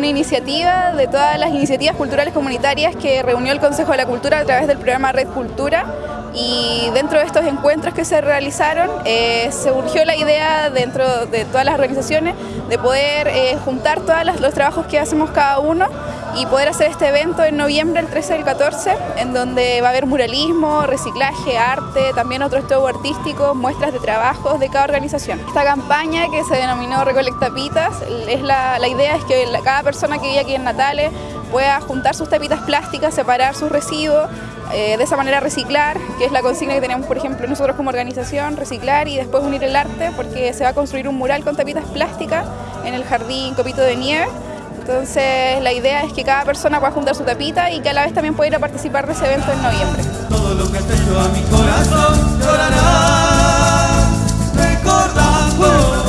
iniciativa de todas las iniciativas culturales comunitarias que reunió el Consejo de la Cultura a través del programa Red Cultura. Y dentro de estos encuentros que se realizaron eh, surgió la idea dentro de todas las organizaciones de poder eh, juntar todos los trabajos que hacemos cada uno y poder hacer este evento en noviembre, el 13 y el 14, en donde va a haber muralismo, reciclaje, arte, también otros show artísticos, muestras de trabajos de cada organización. Esta campaña que se denominó Recolecta Pitas, es la, la idea es que cada persona que vive aquí en Natales pueda juntar sus tapitas plásticas, separar sus residuos, eh, de esa manera reciclar, que es la consigna que tenemos, por ejemplo, nosotros como organización, reciclar y después unir el arte, porque se va a construir un mural con tapitas plásticas en el jardín Copito de Nieve. Entonces la idea es que cada persona pueda juntar su tapita y que a la vez también pueda ir a participar de ese evento en noviembre. Todo lo que a mi corazón llorará, recordando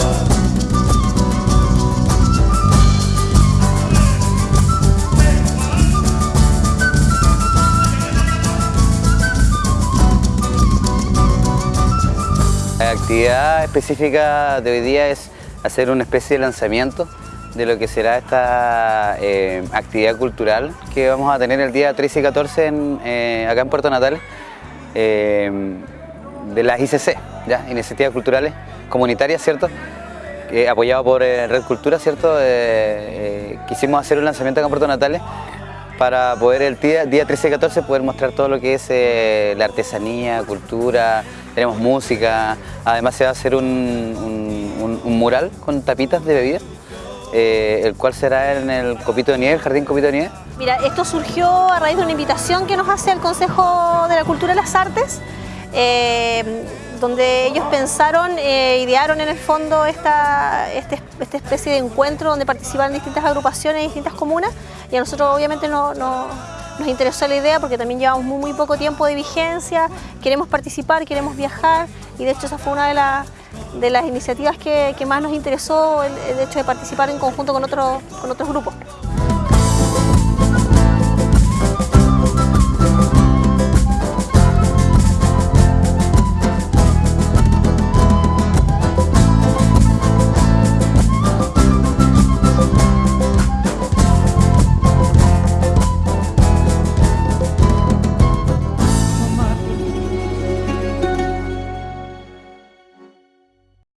La actividad específica de hoy día es hacer una especie de lanzamiento de lo que será esta eh, actividad cultural que vamos a tener el día 13 y 14 eh, acá en Puerto Natal eh, de las ICC, ¿ya? Iniciativas Culturales Comunitarias, ¿cierto? apoyado por Red Cultura, ¿cierto? quisimos hacer un lanzamiento acá en Puerto Natales para poder el día, día 13 y 14 poder mostrar todo lo que es la artesanía, cultura, tenemos música, además se va a hacer un, mural con tapitas de bebida, eh, el cual será en el Copito de Nieve, Jardín Copito de Nieve. Mira, esto surgió a raíz de una invitación que nos hace el Consejo de la Cultura y las Artes, eh, donde ellos pensaron, e idearon en el fondo esta, este, esta especie de encuentro donde participaron distintas agrupaciones y distintas comunas y a nosotros obviamente no nos interesó la idea porque también llevamos muy, muy poco tiempo de vigencia, queremos participar, queremos viajar y de hecho esa fue una de, las de las iniciativas que, más nos interesó, el, hecho de participar en conjunto con, con otros grupos.